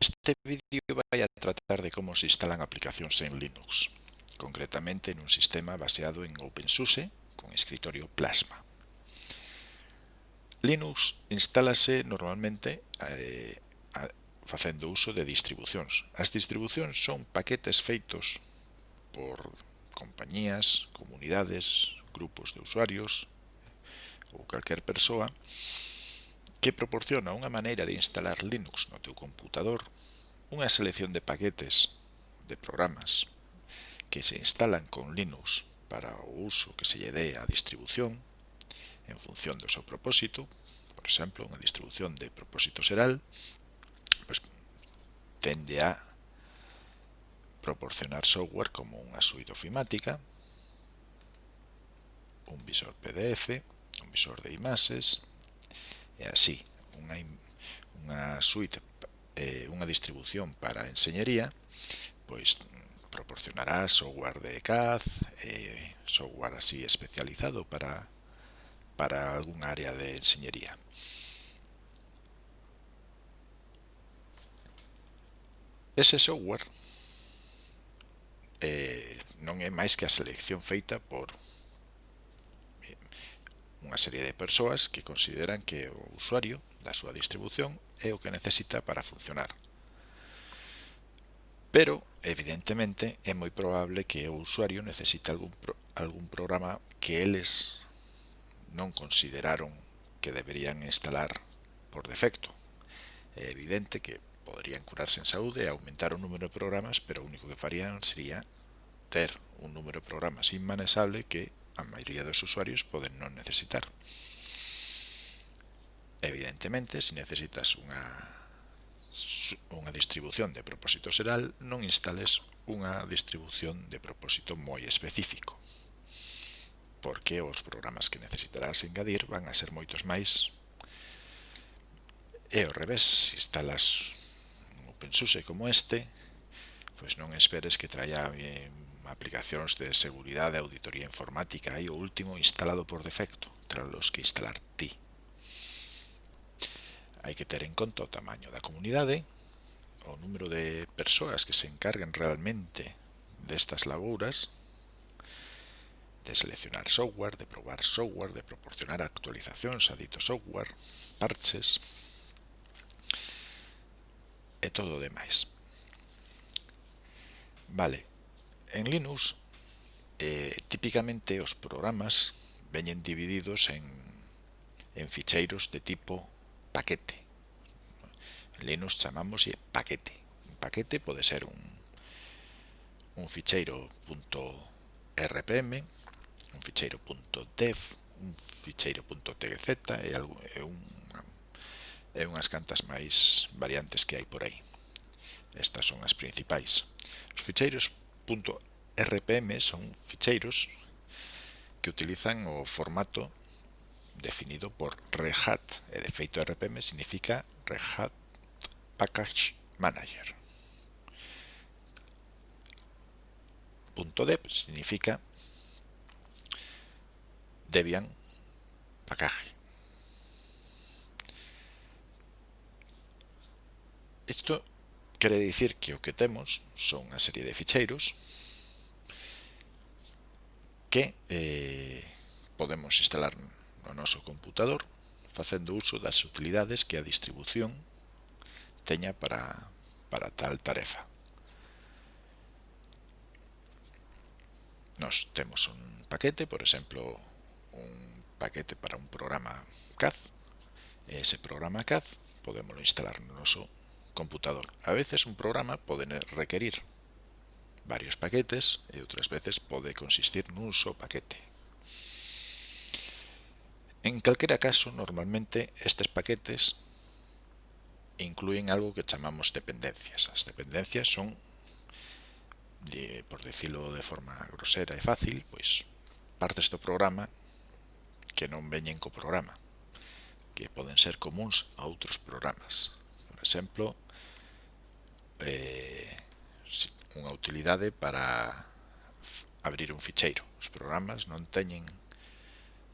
Este vídeo vai a tratar de como se instalan aplicacións en Linux, concretamente nun sistema baseado en OpenSUSE con escritorio Plasma. Linux instálase normalmente eh, a, facendo uso de distribucións. As distribucións son paquetes feitos por compañías, comunidades, grupos de usuarios ou calquer persoa que proporciona unha maneira de instalar Linux no teu computador unha selección de paquetes de programas que se instalan con Linux para o uso que se lle dé á distribución en función do seu propósito, por exemplo, unha distribución de propósito seral, pues, tende a proporcionar software como unha suite ofimática, un visor PDF, un visor de imaxes, e así unha, unha suite eh, unha distribución para enseñería pois proporcionará software de CAD, eh, software así especializado para, para algún área de enseñería. Ese software eh, non é máis que a selección feita por unha serie de persoas que consideran que o usuario da súa distribución é o que necesita para funcionar. Pero, evidentemente, é moi probable que o usuario necesite algún, pro, algún programa que eles non consideraron que deberían instalar por defecto. É evidente que poderían curarse en saúde e aumentar o número de programas, pero o único que farían sería ter un número de programas inmanesable que a maioría dos usuarios poden non necesitar. Evidentemente, se necesitas unha unha distribución de propósito seral, non instales unha distribución de propósito moi específico, porque os programas que necesitarás engadir van a ser moitos máis. E ao revés, se instalas un OpenSUSE como este, pois non esperes que traia eh, aplicacións de seguridade, e auditoría informática, hai o último instalado por defecto, tras os que instalar ti. Hai que ter en conta o tamaño da comunidade, o número de persoas que se encarguen realmente destas labouras, de seleccionar software, de probar software, de proporcionar actualizacións a dito software, parches e todo o demais. Vale, En Linux, eh, típicamente os programas veñen divididos en, en ficheiros de tipo paquete. En Linux chamamos paquete. Un paquete pode ser un, un ficheiro .rpm, un ficheiro .dev, un ficheiro .tgz e, algo, e, un, e unhas cantas máis variantes que hai por aí. Estas son as principais. Os ficheiros .rpm son ficheiros que utilizan o formato definido por Red Hat, e de feito RPM significa Red Hat Package Manager. .deb significa Debian Package. Isto Quere dicir que o que temos son unha serie de ficheiros que eh, podemos instalar no noso computador facendo uso das utilidades que a distribución teña para, para tal tarefa. Nos temos un paquete, por exemplo, un paquete para un programa CAD. Ese programa CAD podemos instalar no noso computador. A veces un programa pode requerir varios paquetes e outras veces pode consistir nun só paquete. En calquera caso, normalmente estes paquetes incluen algo que chamamos dependencias. As dependencias son, por decirlo de forma grosera e fácil, pois partes do programa que non veñen co programa, que poden ser comuns a outros programas. Por exemplo, eh, unha utilidade para abrir un ficheiro. Os programas non teñen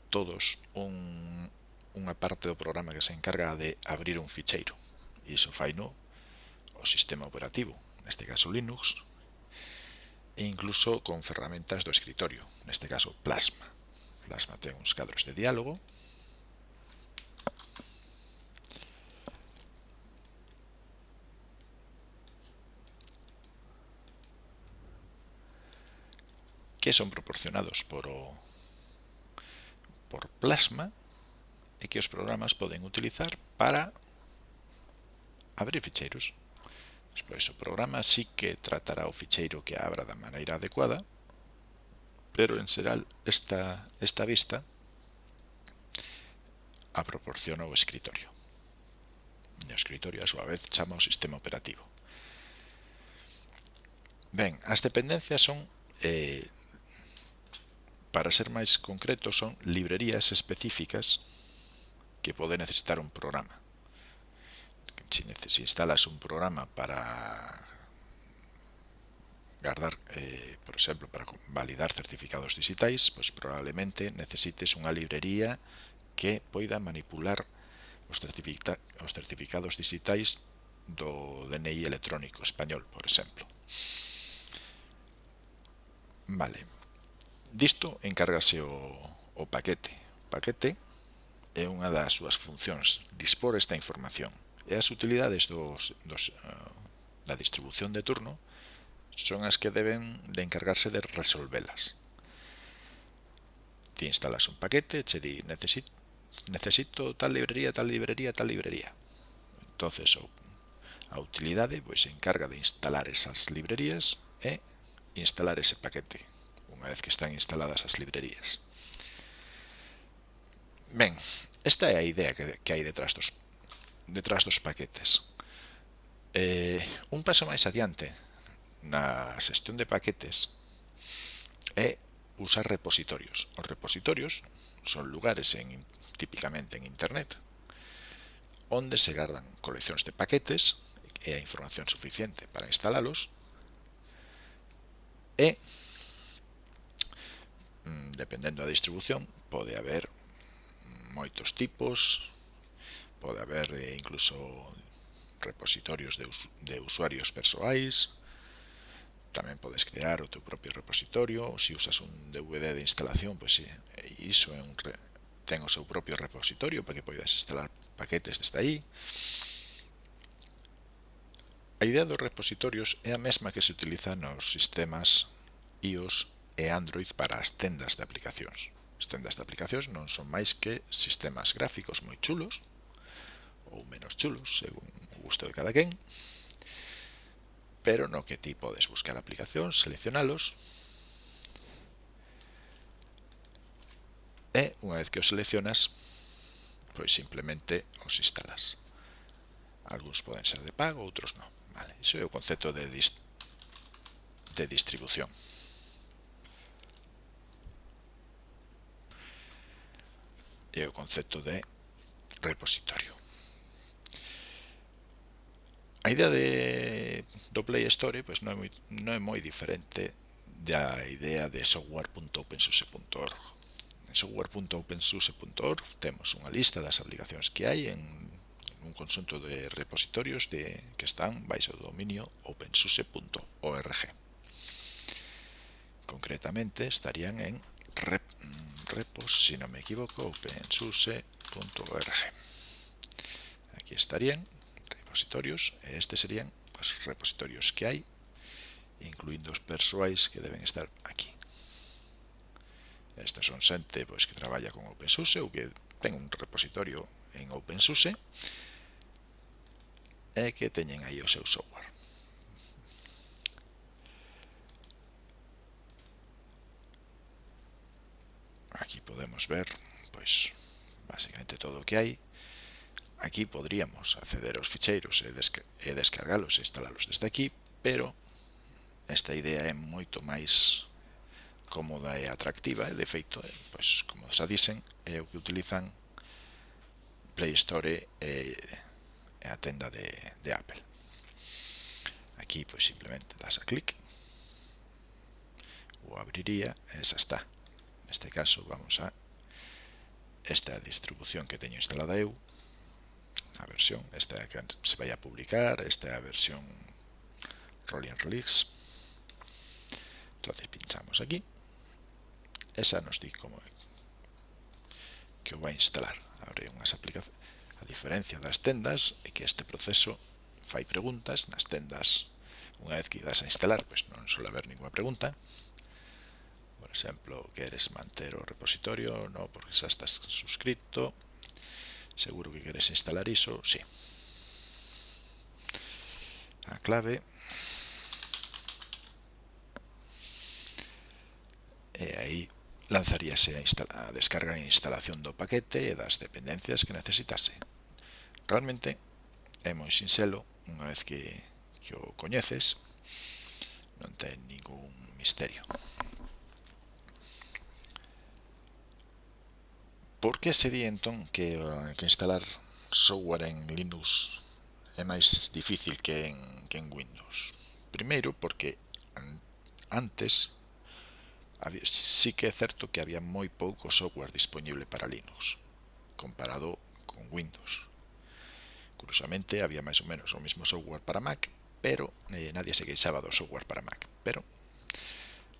todos un, unha parte do programa que se encarga de abrir un ficheiro. E iso fai no o sistema operativo, neste caso Linux, e incluso con ferramentas do escritorio, neste caso Plasma. Plasma ten uns cadros de diálogo que son proporcionados por, o, por Plasma e que os programas poden utilizar para abrir ficheiros. Despois, o programa sí que tratará o ficheiro que abra da maneira adecuada, pero en xeral esta, esta vista a proporciona o escritorio. E o escritorio, a súa vez, chama o sistema operativo. Ben, as dependencias son eh, Para ser máis concreto, son librerías específicas que pode necesitar un programa. Se si instalas un programa para guardar, eh, por exemplo, para validar certificados digitais, pois probablemente necesites unha librería que poida manipular os, certifica os certificados digitais do DNI electrónico español, por exemplo. Vale. Disto encárgase o, o paquete. O paquete é unha das súas funcións, dispor esta información. E as utilidades dos, dos, uh, da distribución de turno son as que deben de encargarse de resolvelas. Ti instalas un paquete, che di necesito, necesito tal librería, tal librería, tal librería. Entonces o, a utilidade pois, se encarga de instalar esas librerías e instalar ese paquete unha vez que están instaladas as librerías. Ben, esta é a idea que, que hai detrás dos, detrás dos paquetes. Eh, un paso máis adiante na xestión de paquetes é usar repositorios. Os repositorios son lugares en, típicamente en internet onde se gardan coleccións de paquetes e a información suficiente para instalalos e Mm, dependendo da distribución, pode haber moitos tipos, pode haber eh, incluso repositorios de, de usuarios persoais, tamén podes crear o teu propio repositorio, se usas un DVD de instalación, pois pues, iso é un ten o seu propio repositorio para que poidas instalar paquetes desde aí. A idea dos repositorios é a mesma que se utiliza nos sistemas iOS e Android para as tendas de aplicacións. As tendas de aplicacións non son máis que sistemas gráficos moi chulos, ou menos chulos, según o gusto de cada quen, pero no que ti podes buscar aplicacións, seleccionalos, e unha vez que os seleccionas, pois simplemente os instalas. Alguns poden ser de pago, outros non. Vale, iso é o concepto de, dist de distribución. e o concepto de repositorio. A idea de, do Play Store pois non, é moi, non é moi diferente da idea de software.opensuse.org. En software.opensuse.org temos unha lista das aplicacións que hai en un conxunto de repositorios de, que están baixo o dominio opensuse.org. Concretamente estarían en rep, repos, si no me equivoco, opensuse.org. Aquí estarían repositorios, este serían los repositorios que hay, incluindo os persoais que deben estar aquí. Estas son xente pois, que traballa con OpenSUSE ou que ten un repositorio en OpenSUSE e que teñen aí o seu software. podemos ver pois basicamente todo o que hai aquí podríamos acceder aos ficheiros e, desca e descargalos e instalalos desde aquí pero esta idea é moito máis cómoda e atractiva. E de feito, pois, como xa dicen é o que utilizan Play Store e, e a tenda de, de Apple. Aquí pois simplemente das a clic. O abriría e xa está neste caso vamos a esta distribución que teño instalada eu, a versión, esta que se vai a publicar, esta é a versión Rolling Release. Entonces pinchamos aquí. Esa nos di como que o vai instalar. Abre unhas aplicacións. A diferencia das tendas é que este proceso fai preguntas nas tendas. Unha vez que idas a instalar, pois pues non suele haber ninguna pregunta por exemplo, queres manter o repositorio, no, porque xa estás suscrito, seguro que queres instalar iso, si. Sí. A clave eh, e aí lanzaríase a, a descarga e instalación do paquete e das dependencias que necesitase. Realmente é moi sinxelo, unha vez que, que o coñeces, non ten ningún misterio. Por que di entón que, eh, que instalar software en Linux é máis difícil que en, que en Windows? Primeiro, porque antes sí que é certo que había moi pouco software disponible para Linux comparado con Windows. Curiosamente, había máis ou menos o mesmo software para Mac, pero eh, nadie se queixaba do software para Mac. Pero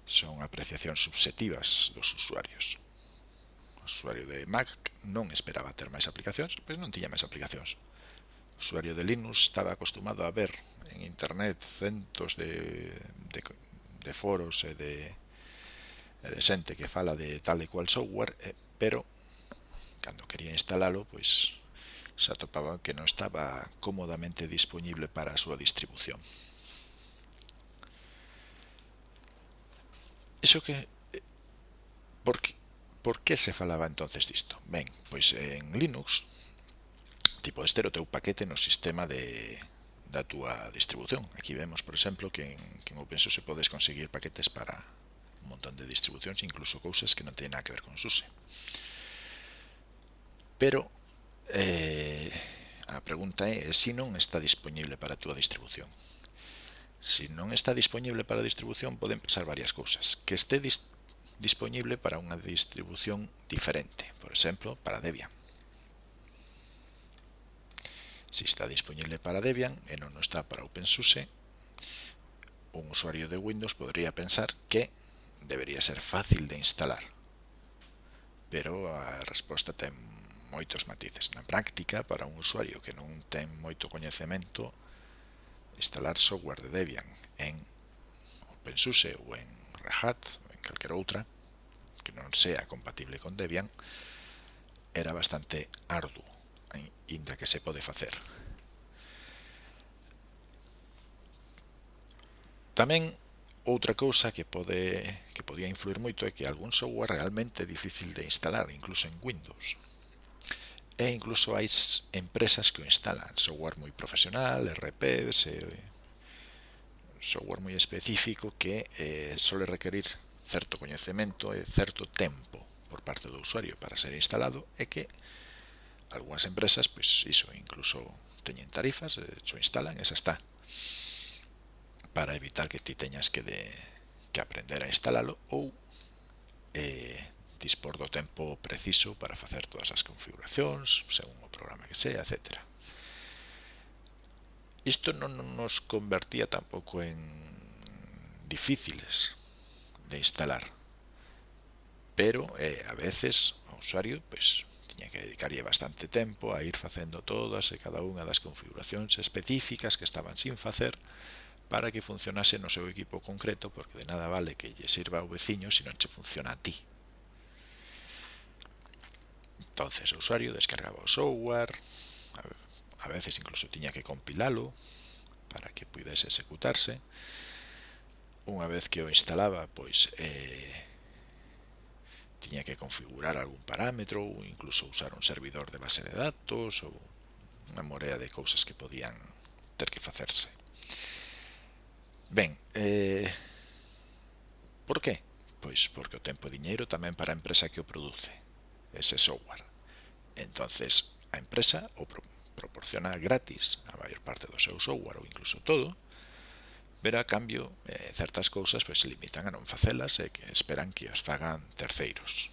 son apreciacións subjetivas dos usuarios usuario de Mac non esperaba ter máis aplicacións, pois non tiña máis aplicacións. O usuario de Linux estaba acostumado a ver en internet centos de, de, de foros e de, de xente que fala de tal e cual software, eh, pero cando quería instalalo, pois se atopaba que non estaba cómodamente disponible para a súa distribución. Iso que... Eh, Porque Por que se falaba entonces disto? Ben, pois en Linux ti podes ter o teu paquete no sistema de, da túa distribución. Aquí vemos, por exemplo, que en, que en OpenSUSE podes conseguir paquetes para un montón de distribucións, incluso cousas que non teñen nada que ver con SUSE. Pero eh, a pregunta é se si non está disponible para a túa distribución. Se si non está disponible para a distribución poden pasar varias cousas. Que este disponible para unha distribución diferente, por exemplo, para Debian. Se está disponible para Debian e non está para OpenSUSE, un usuario de Windows podría pensar que debería ser fácil de instalar. Pero a resposta ten moitos matices. Na práctica, para un usuario que non ten moito coñecemento, instalar software de Debian en OpenSUSE ou en Red Hat calquera outra que non sea compatible con Debian era bastante arduo inda que se pode facer tamén outra cousa que pode que podía influir moito é que algún software realmente difícil de instalar incluso en Windows. E incluso hai empresas que o instalan software moi profesional, RPs software moi específico que eh, sole requerir certo coñecemento e certo tempo por parte do usuario para ser instalado e que algunhas empresas, pois iso incluso teñen tarifas, eh, xo instalan, esa está para evitar que ti teñas que de que aprender a instalalo ou eh, dispor do tempo preciso para facer todas as configuracións, según o programa que sea, etc. Isto non nos convertía tampouco en difíciles, de instalar. Pero eh, a veces o usuario pues tiña que dedicarlle bastante tempo a ir facendo todas e cada unha das configuracións específicas que estaban sin facer para que funcionase no seu equipo concreto, porque de nada vale que lle sirva ao veciño se non che funciona a ti. Entonces o usuario descargaba o software, a veces incluso tiña que compilalo para que pudese executarse, unha vez que o instalaba, pois eh, tiña que configurar algún parámetro ou incluso usar un servidor de base de datos ou unha morea de cousas que podían ter que facerse. Ben, eh, por que? Pois porque o tempo e diñeiro tamén para a empresa que o produce, ese software. entonces a empresa o proporciona gratis a maior parte do seu software ou incluso todo, Pero a cambio, eh, certas cousas pois, se limitan a non facelas e que esperan que as fagan terceiros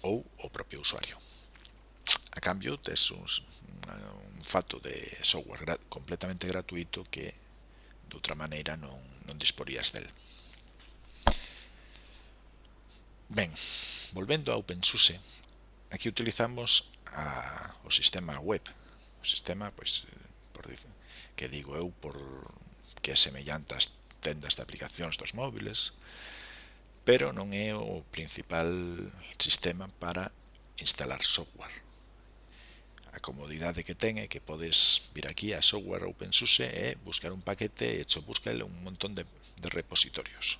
ou o propio usuario. A cambio, tes un, un fato de software gra completamente gratuito que de outra maneira non, non disporías del. Ben, volvendo a OpenSUSE, aquí utilizamos a, o sistema web, o sistema, pois, por, que digo eu por que é semellante tendas de aplicacións dos móviles, pero non é o principal sistema para instalar software. A comodidade que ten é que podes vir aquí a software OpenSUSE e buscar un paquete e hecho búscale un montón de, de repositorios.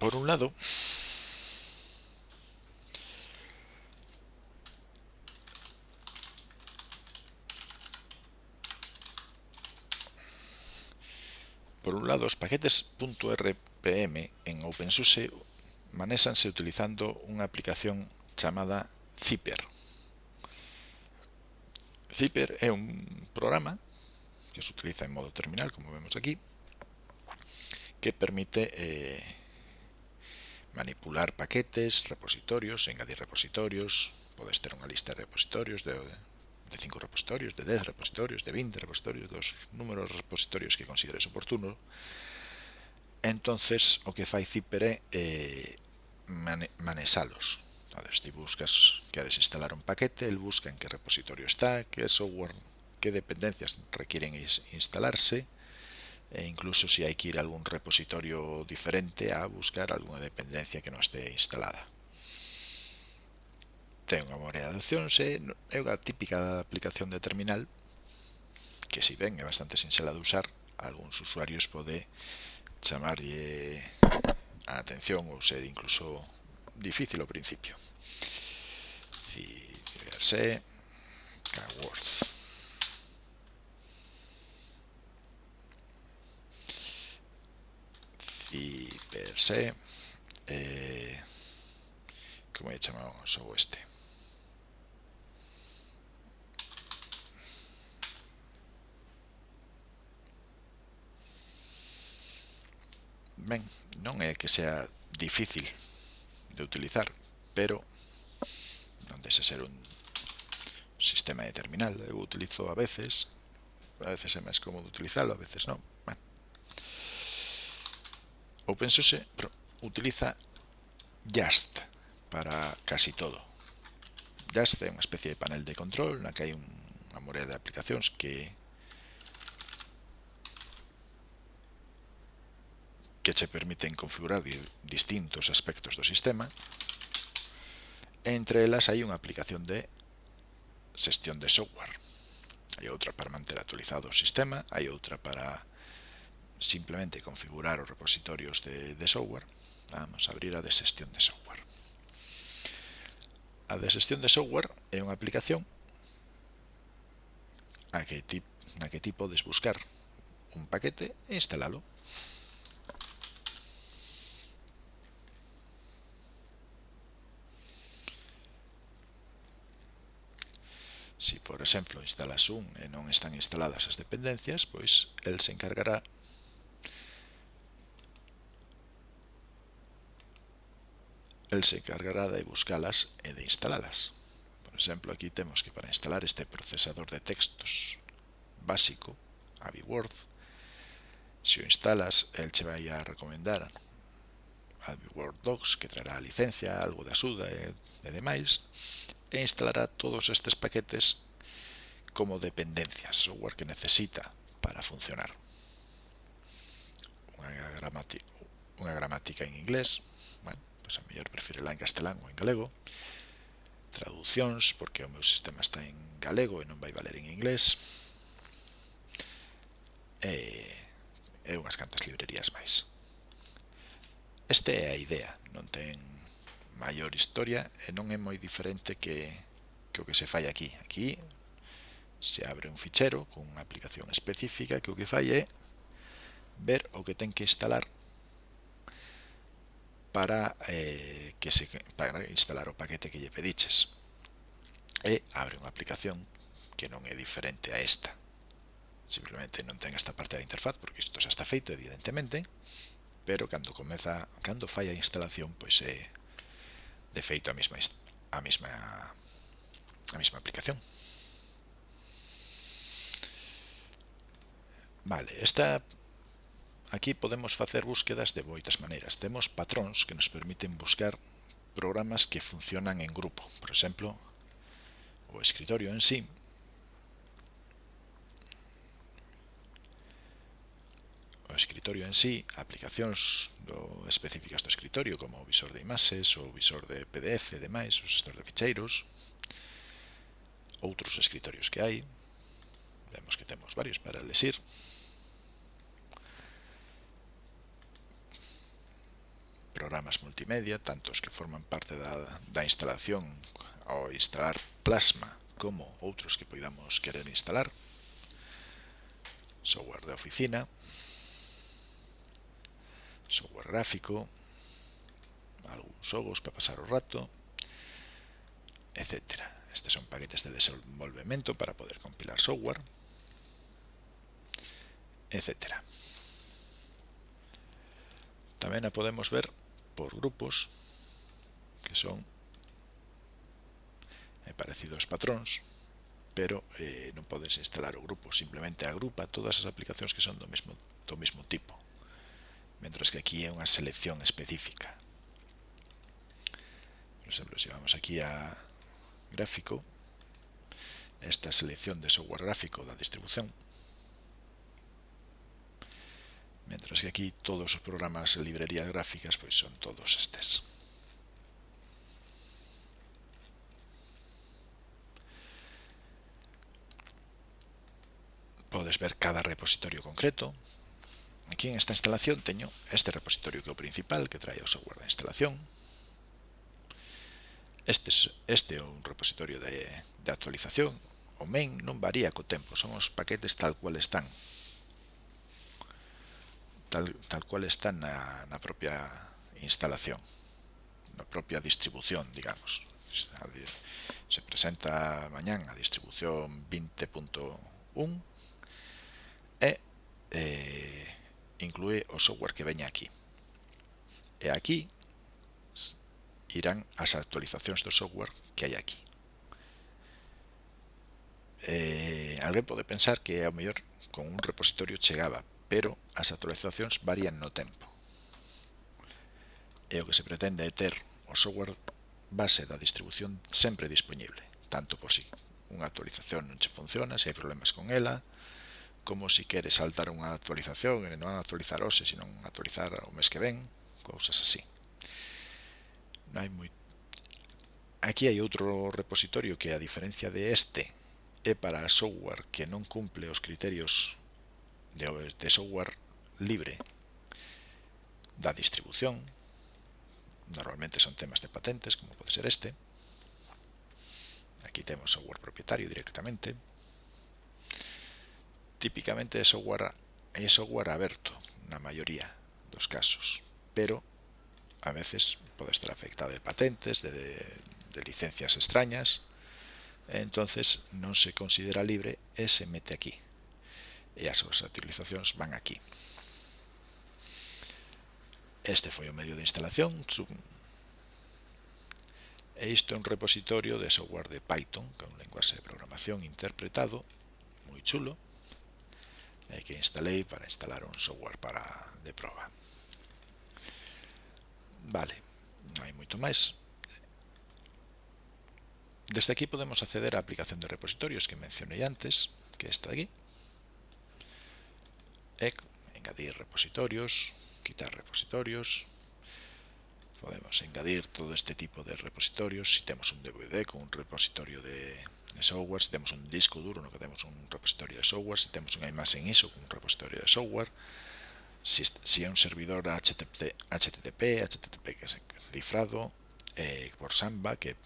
Por un lado, Por un lado, os paquetes .rpm en OpenSUSE manésanse utilizando unha aplicación chamada Zipper. Zipper é un programa que se utiliza en modo terminal, como vemos aquí, que permite eh, manipular paquetes, repositorios, engadir repositorios, podes ter unha lista de repositorios, de de 5 repositorios, de 10 repositorios, de 20 repositorios, dos números de repositorios que consideres oportuno. Entonces, o que fai Zipper é eh, mane manesalos. Entonces, ti buscas, queres instalar un paquete, el busca en que repositorio está, que software, que dependencias requieren instalarse, e incluso si hai que ir a algún repositorio diferente a buscar alguna dependencia que non esté instalada ten unha morea de opcións e é unha típica aplicación de terminal que si ben é bastante sinxela de usar algúns usuarios pode chamarlle eh, a atención ou ser incluso difícil ao principio. Ciberse Kworth ciberse eh, como he chamado o este. ben, non é que sea difícil de utilizar, pero non dese ser un sistema de terminal, eu utilizo a veces, a veces é máis cómodo utilizalo, a veces non. Ben. OpenSUSE utiliza Just para casi todo. Just é unha especie de panel de control na que hai unha morea de aplicacións que que che permiten configurar distintos aspectos do sistema. Entre elas hai unha aplicación de xestión de software. Hai outra para manter actualizado o sistema, hai outra para simplemente configurar os repositorios de, de software. Vamos a abrir a de xestión de software. A de xestión de software é unha aplicación a que, tip, a que ti podes buscar un paquete e instalalo si por exemplo, instalas un e non están instaladas as dependencias, pois el se encargará el se encargará de buscalas e de instalalas. Por exemplo, aquí temos que para instalar este procesador de textos básico, AbiWord, se o instalas, el che vai a recomendar AbiWord Docs, que traerá a licencia, algo de axuda e, e demais, e instalará todos estes paquetes como dependencias, software que necesita para funcionar. Unha gramática, unha gramática en inglés, bueno, pois a mellor preferirá en castelán ou en galego, traduccións, porque o meu sistema está en galego e non vai valer en inglés, e, e unhas cantas librerías máis. Esta é a idea, non ten maior historia e non é moi diferente que, que o que se fai aquí. Aquí se abre un fichero con unha aplicación específica que o que fai é ver o que ten que instalar para eh, que se para instalar o paquete que lle pediches e abre unha aplicación que non é diferente a esta simplemente non ten esta parte da interfaz porque isto xa está feito evidentemente pero cando comeza cando fai a instalación pois é de feito a mesma a mesma a mesma aplicación. Vale, esta aquí podemos facer búsquedas de moitas maneiras. Temos patróns que nos permiten buscar programas que funcionan en grupo. Por exemplo, o escritorio en sí o escritorio en sí, aplicacións do específicas do escritorio como o visor de imaxes ou o visor de PDF e demais, os gestores de ficheiros, outros escritorios que hai, vemos que temos varios para lesir, programas multimedia, tantos que forman parte da, da instalación ao instalar Plasma como outros que poidamos querer instalar, software de oficina, software gráfico, algún xogos para pasar o rato, etcétera. Estes son paquetes de desenvolvemento para poder compilar software, etcétera. Tamén a podemos ver por grupos, que son eh, parecidos patróns, pero eh, non podes instalar o grupo, simplemente agrupa todas as aplicacións que son do mesmo, do mesmo tipo. Mentras que aquí é unha selección específica. Por exemplo, se vamos aquí a gráfico, esta selección de software gráfico da distribución, mentras que aquí todos os programas e librerías gráficas pois son todos estes. Podes ver cada repositorio concreto, aquí en esta instalación teño este repositorio que é o principal que trae o software da instalación. Este, este é un repositorio de, de actualización. O main non varía co tempo son os paquetes tal cual están. Tal, tal cual están na, na propia instalación na propia distribución digamos. Se presenta mañán a distribución 20.1 e eh, inclúe o software que veña aquí. E aquí irán as actualizacións do software que hai aquí. Eh, alguén pode pensar que ao mellor con un repositorio chegaba, pero as actualizacións varían no tempo. E o que se pretende é ter o software base da distribución sempre disponible, tanto por si unha actualización non che funciona, se hai problemas con ela, como si queres saltar unha actualización e non actualizar hoxe, senón actualizar o mes que ven, cousas así. Non hai moi... Aquí hai outro repositorio que a diferencia de este é para software que non cumple os criterios de, de software libre da distribución. Normalmente son temas de patentes, como pode ser este. Aquí temos software propietario directamente típicamente de software, é software abierto, na maioría dos casos, pero a veces pode estar afectado de patentes, de, de, de licencias extrañas, entonces non se considera libre e se mete aquí. E as súas utilizacións van aquí. Este foi o medio de instalación. E isto é un repositorio de software de Python, que é un lenguaxe de programación interpretado, moi chulo, eh, que instalei para instalar un software para de prova. Vale, non hai moito máis. Desde aquí podemos acceder á aplicación de repositorios que mencionei antes, que está aquí. E engadir repositorios, quitar repositorios. Podemos engadir todo este tipo de repositorios. Si temos un DVD con un repositorio de, de software, se temos un disco duro no que temos un repositorio de software, se temos unha imaxe en ISO un repositorio de software, se, se é un servidor HTTP, HTTP, HTTP que é cifrado, eh, por Samba, que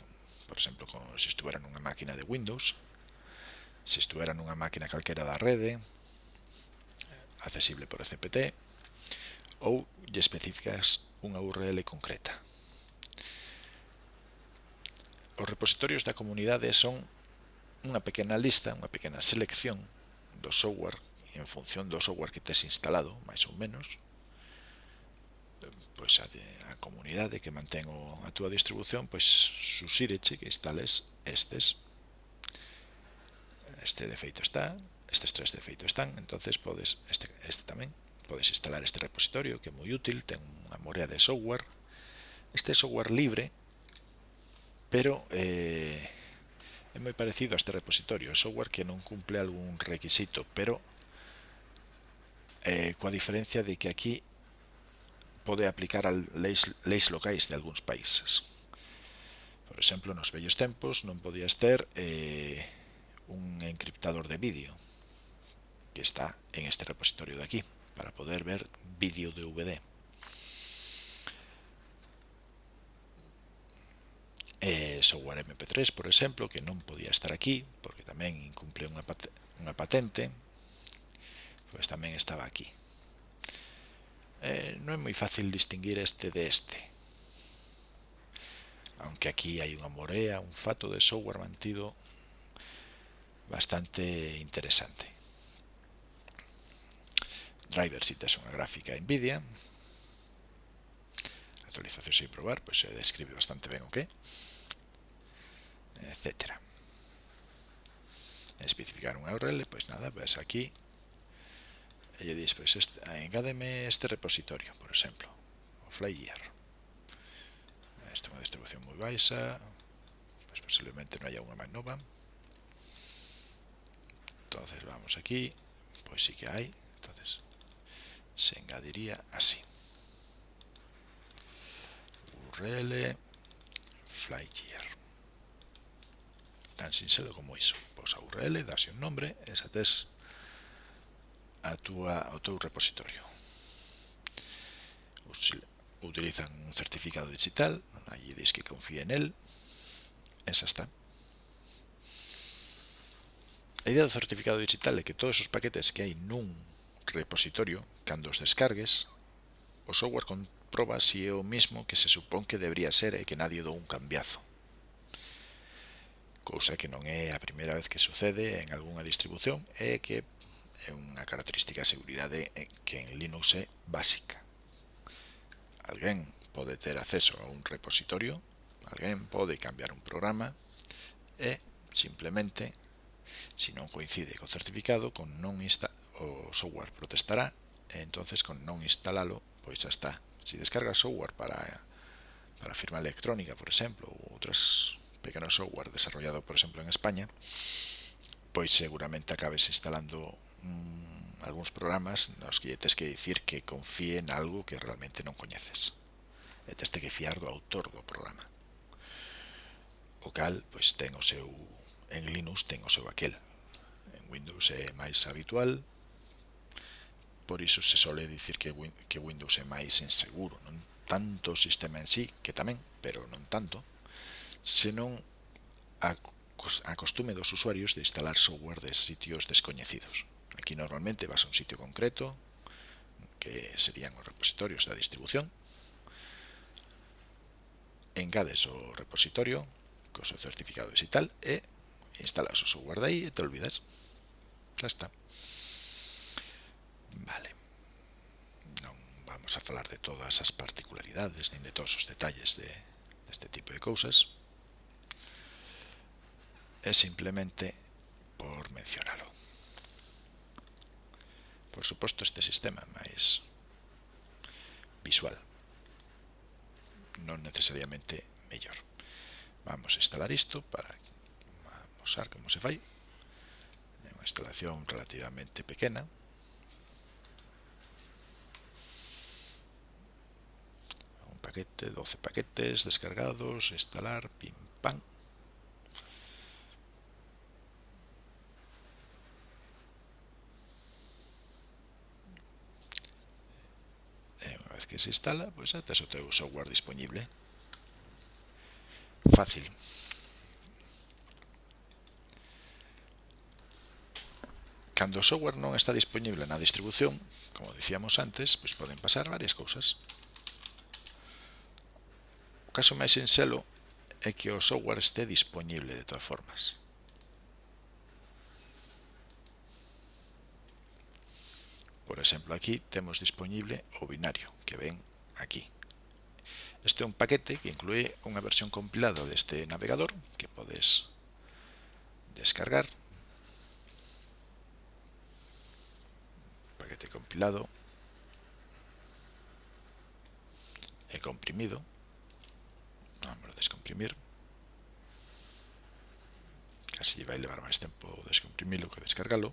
por exemplo con, se estuvera nunha máquina de Windows, se estuvera nunha máquina calquera da rede, accesible por ECPT, ou lle especificas unha URL concreta. Os repositorios da comunidade son unha pequena lista, unha pequena selección do software en función do software que tes instalado, máis ou menos, pois a, de, a comunidade que mantén a túa distribución, pois susíreche que instales estes. Este de feito está, estes tres de feito están, entonces podes este, este tamén, podes instalar este repositorio que é moi útil, ten unha morea de software. Este software libre, pero eh, É moi parecido a este repositorio, é software que non cumple algún requisito, pero eh, coa diferencia de que aquí pode aplicar a leis, leis locais de algúns países. Por exemplo, nos vellos tempos non podías ter eh, un encriptador de vídeo que está en este repositorio de aquí para poder ver vídeo de VD. eh, software MP3, por exemplo, que non podía estar aquí, porque tamén incumple unha, pat unha patente, pois tamén estaba aquí. Eh, non é moi fácil distinguir este de este. Aunque aquí hai unha morea, un fato de software mantido bastante interesante. Driver si tes unha gráfica NVIDIA, actualización sin probar, pues se describe bastante bien, ¿ok? Etcétera. Especificar unha URL, pues nada, ves aquí. Y dices, pues este, engádeme este repositorio, por ejemplo, o Flyer. Esto es una distribución muy baixa, pues posiblemente no haya una nova. Entonces vamos aquí, pues sí que hay, entonces se engadiría así url flygear tan sinxelo como iso. Pois a url dase un nombre e xa tes a túa, o teu repositorio. Utilizan un certificado digital allí dis que confíe en el e xa está. A idea do certificado digital é que todos os paquetes que hai nun repositorio, cando os descargues, o software proba si é o mesmo que se supón que debería ser e que nadie dou un cambiazo. Cousa que non é a primeira vez que sucede en algunha distribución e que é unha característica de seguridade que en Linux é básica. Alguén pode ter acceso a un repositorio, alguén pode cambiar un programa e simplemente, se non coincide co certificado, con non insta o software protestará e entonces con non instalalo pois xa está, si descargas software para, para firma electrónica, por exemplo, ou outros pequenos software desarrollado, por exemplo, en España, pois seguramente acabes instalando mmm, algúns programas nos que tens que dicir que confíe en algo que realmente non coñeces. E tens que fiar do autor do programa. O cal, pois ten o seu en Linux ten o seu aquel. En Windows é máis habitual, Por iso se sole dicir que, Win que Windows é máis inseguro, non tanto o sistema en sí, que tamén, pero non tanto, senón a, a costume dos usuarios de instalar software de sitios descoñecidos. Aquí normalmente vas a un sitio concreto, que serían os repositorios da distribución, engades o repositorio, co seu certificado digital e instalas o software de aí e te olvidas. Ya está. vamos a falar de todas as particularidades nin de todos os detalles de, deste tipo de cousas. É simplemente por mencionalo. Por suposto este sistema máis visual non necesariamente mellor. Vamos a instalar isto para mostrar como se fai. É unha instalación relativamente pequena. paquete, 12 paquetes descargados, instalar, pim, pam. E unha vez que se instala, pois atas o teu software disponible. Fácil. Cando o software non está disponible na distribución, como dicíamos antes, pois poden pasar varias cousas caso máis sinxelo é que o software este dispoñible de todas formas. Por exemplo, aquí temos dispoñible o binario que ven aquí. Este é un paquete que inclúe unha versión compilada deste navegador que podes descargar. Paquete compilado e comprimido vamos a descomprimir. Así vai levar máis tempo descomprimilo que descargalo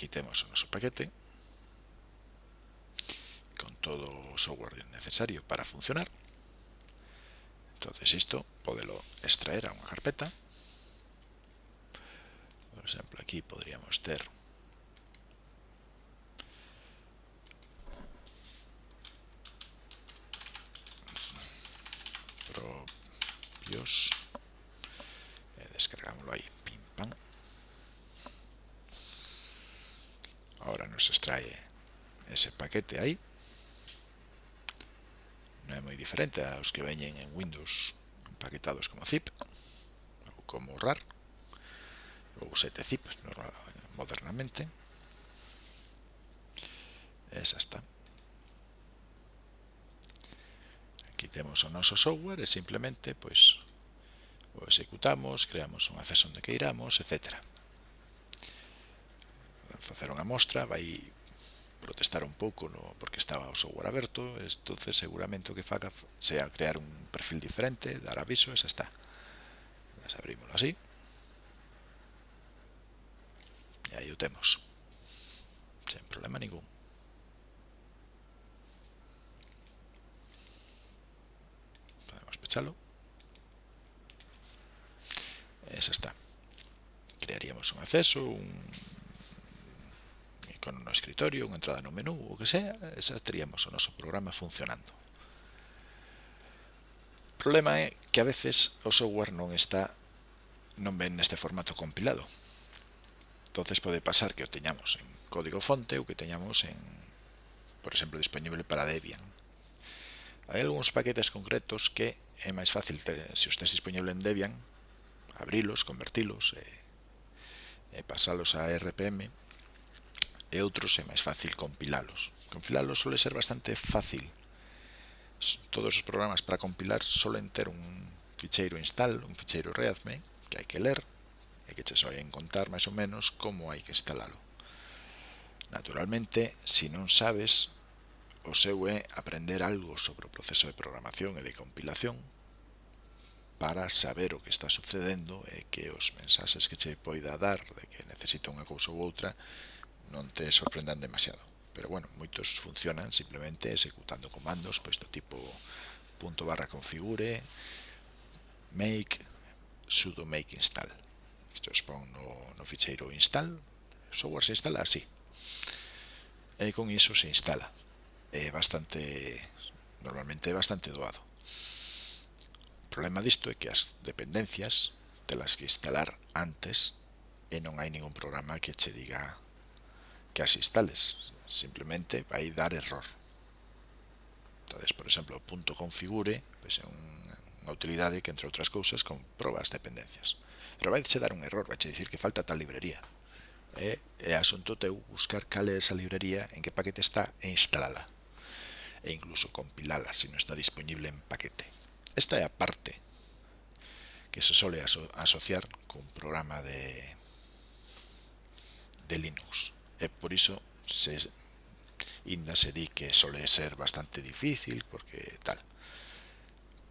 aquí temos o noso paquete con todo o software necesario para funcionar. Entonces isto podelo extraer a unha carpeta. Por exemplo aquí podríamos ter propios. Eh, descargámoslo ahí. Pim, pam. Ahora nos extrae ese paquete ahí. No é moi diferente aos que veñen en Windows empaquetados como zip ou como RAR ou 7 zip modernamente. Esa está. temos o noso software e simplemente pois, o executamos, creamos un acceso onde queiramos, etc. Facer unha mostra, vai protestar un pouco no, porque estaba o software aberto, entonces seguramente o que faga sea crear un perfil diferente, dar aviso, esa está. Las abrimos así. E aí o temos. Sen problema ningún. escúchalo. Eso está. Crearíamos un acceso, un con un escritorio, unha entrada no menú, o que sea, xa teríamos o noso programa funcionando. O problema é que a veces o software non está non ven neste formato compilado. entonces pode pasar que o teñamos en código fonte ou que teñamos en, por exemplo, disponible para Debian. Hai algúns paquetes concretos que é máis fácil, se os tens disponible en Debian, abrilos, convertilos e, e pasalos a RPM e outros é máis fácil compilalos. Compilalos suele ser bastante fácil. Todos os programas para compilar suelen ter un ficheiro install, un ficheiro readme, que hai que ler e que che soen contar máis ou menos como hai que instalalo. Naturalmente, se si non sabes O seu é aprender algo sobre o proceso de programación e de compilación para saber o que está sucedendo e que os mensaxes que che poida dar de que necesita unha cousa ou outra non te sorprendan demasiado. Pero bueno, moitos funcionan simplemente executando comandos, pois do tipo punto barra configure, make, sudo make install. Isto expón no, no ficheiro install, o software se instala así. E con iso se instala é bastante normalmente bastante doado. O problema disto é que as dependencias telas que instalar antes e non hai ningún programa que che diga que as instales. Simplemente vai dar error. Entonces, por exemplo, o punto configure pois é unha utilidade que, entre outras cousas, comproba as dependencias. Pero vai che dar un error, vai che dicir que falta tal librería. E é asunto teu buscar cal é esa librería, en que paquete está e instalala e incluso compilala se non está disponible en paquete. Esta é a parte que se sole aso asociar con programa de, de Linux. E por iso se, inda se di que sole ser bastante difícil porque tal.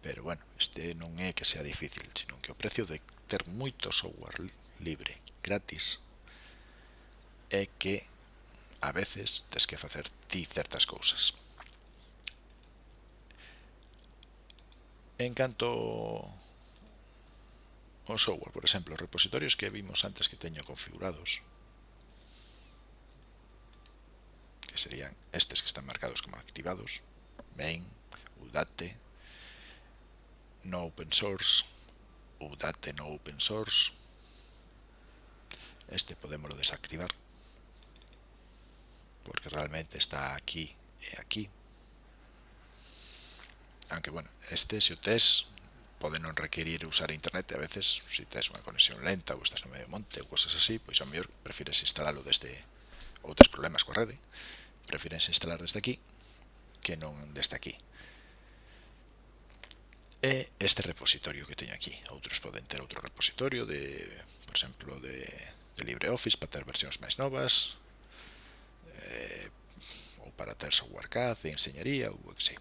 Pero bueno, este non é que sea difícil, sino que o precio de ter moito software libre, gratis, é que a veces tes que facer ti certas cousas. En canto ao software, por exemplo, os repositorios que vimos antes que teño configurados, que serían estes que están marcados como activados, main, udate, no open source, udate no open source, este podemos desactivar porque realmente está aquí e aquí aunque bueno, este se o tes pode non requerir usar internet e a veces se si tes unha conexión lenta ou estás no medio monte ou cosas así, pois a mellor prefires instalalo desde outros problemas coa rede. Prefires instalar desde aquí que non desde aquí. E este repositorio que teño aquí outros poden ter outro repositorio de, por exemplo, de, de LibreOffice para ter versións máis novas eh, ou para ter software CAD, de enseñaría ou que sei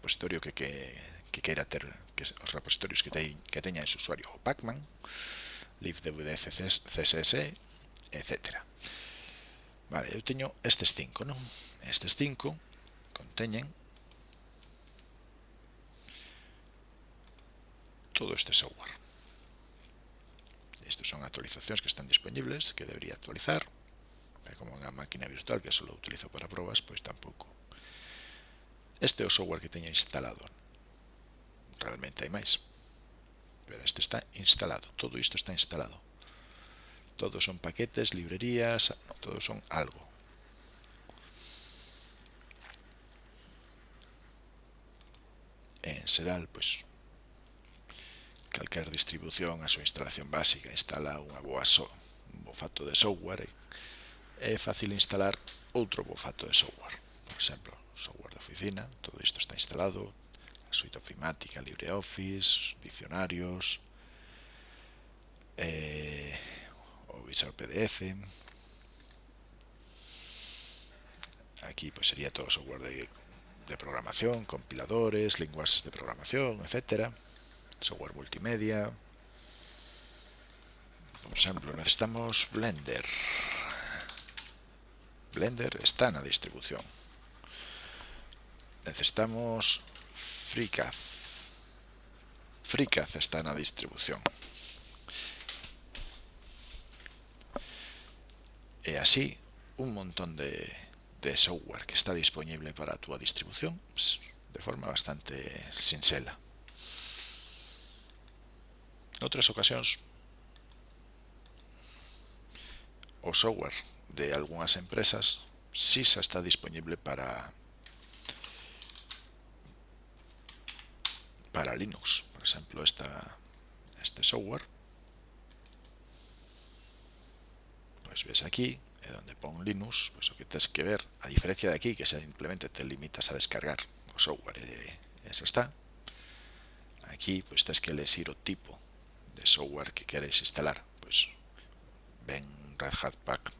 repositorio que, que, que queira ter que os repositorios que, te, que teña ese usuario o Pacman, libdvd, CSS, etc. Vale, eu teño estes cinco, non? Estes cinco conteñen todo este software. Estes son actualizacións que están disponibles, que debería actualizar. Pero como unha máquina virtual que só utilizo para probas, pois tampouco Este é o software que teño instalado. Realmente hai máis. Pero este está instalado. Todo isto está instalado. Todos son paquetes, librerías, no, todos son algo. En Seral, pois, calquer distribución a súa instalación básica instala unha boa so, un bofato de software e é fácil instalar outro bofato de software. Por exemplo, software oficina todo isto está instalado suite ofimática, LibreOffice, diccionarios, eh, o Visual PDF. Aquí pues sería todo software de, de programación, compiladores, lenguajes de programación, etcétera. Software multimedia. Por ejemplo, necesitamos Blender. Blender está en la distribución. necesitamos FreeCAD. FreeCAD está na distribución. E así, un montón de, de software que está disponible para a túa distribución de forma bastante sinxela. Noutras ocasións, o software de algunhas empresas si xa está disponible para para Linux. Por exemplo, esta, este software. Pois ves aquí, é onde pon Linux, pois o que tens que ver, a diferencia de aquí, que simplemente te limitas a descargar o software e esa está. Aquí, pois tens que elegir o tipo de software que queres instalar. Pois ven Red Hat Pack,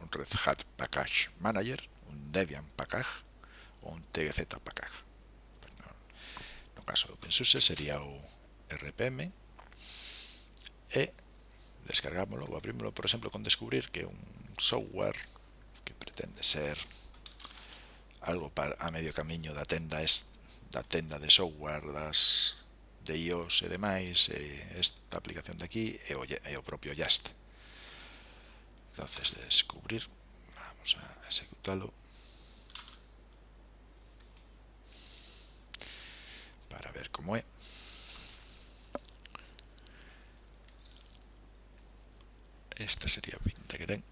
un Red Hat Package Manager, un Debian Package ou un TGZ Package caso do OpenSUSE sería o RPM e descargámoslo ou abrímoslo, por exemplo, con descubrir que un software que pretende ser algo para, a medio camiño da tenda es, da tenda de software das de iOS e demais e esta aplicación de aquí e o, e o propio Just entonces descubrir vamos a executalo. para ver como é esta sería a pinta que ten.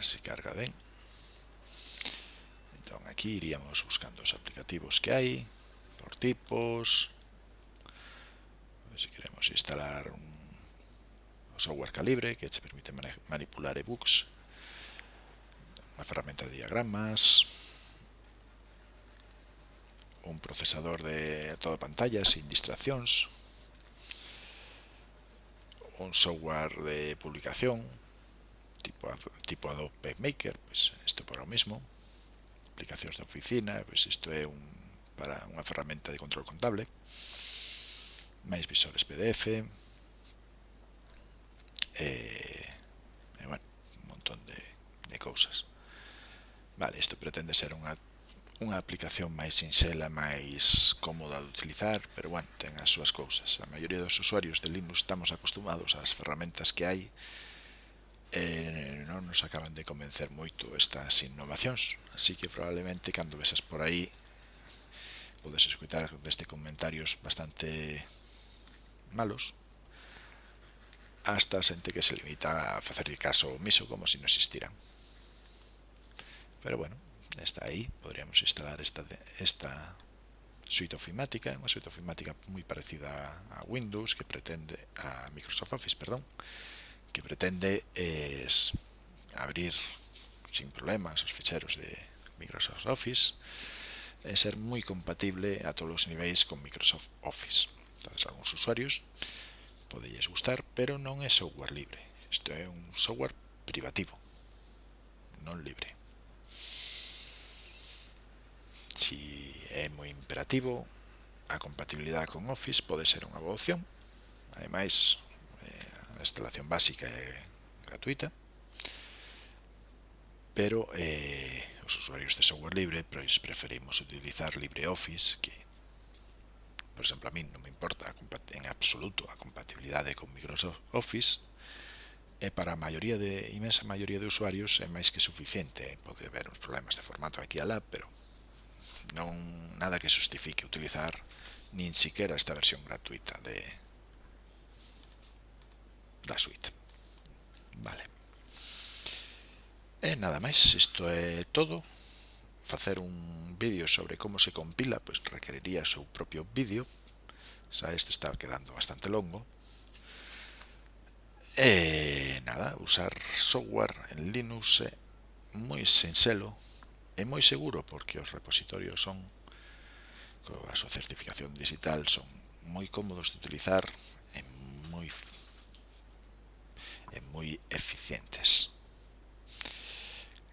Así carga ben entón aquí iríamos buscando os aplicativos que hai por tipos. Se queremos instalar un software calibre que te permite manipular ebooks, unha ferramenta de diagramas, un procesador de toda pantalla sin distraccións un software de publicación tipo, tipo Adobe Maker, pues esto para o mismo, aplicacións de oficina, pues isto é un, para unha ferramenta de control contable, máis visores PDF, e, eh, e bueno, un montón de, de cousas. Vale, isto pretende ser unha unha aplicación máis sinxela, máis cómoda de utilizar, pero bueno, ten as súas cousas. A maioría dos usuarios de Linux estamos acostumados ás ferramentas que hai e non nos acaban de convencer moito estas innovacións. Así que probablemente cando vesas por aí podes escutar deste comentarios bastante malos hasta xente que se limita a facerlle caso omiso como se si non existiran. Pero bueno, está ahí, podríamos instalar esta, esta suite ofimática, unha suite ofimática moi parecida a Windows, que pretende, a Microsoft Office, perdón, que pretende es abrir sin problemas os ficheros de Microsoft Office, e ser moi compatible a todos os niveis con Microsoft Office. Entonces, algúns usuarios podelles gustar, pero non é software libre. Isto é un software privativo, non libre. Si é moi imperativo, a compatibilidade con Office pode ser unha boa opción. Ademais, eh, a instalación básica é gratuita, pero eh, os usuarios de software libre pois preferimos utilizar LibreOffice, que, por exemplo, a min non me importa en absoluto a compatibilidade con Microsoft Office, e para a maioría de, imensa maioría de usuarios é máis que suficiente. Pode haber uns problemas de formato aquí alá, pero non nada que justifique utilizar nin siquiera esta versión gratuita de da suite. Vale. E nada máis, isto é todo. Facer un vídeo sobre como se compila, pois requeriría o seu propio vídeo. Xa este está quedando bastante longo. E nada, usar software en Linux é moi sinxelo, É moi seguro porque os repositorios son, a súa certificación digital, son moi cómodos de utilizar e moi, e moi eficientes.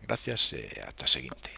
Gracias e ata a seguinte.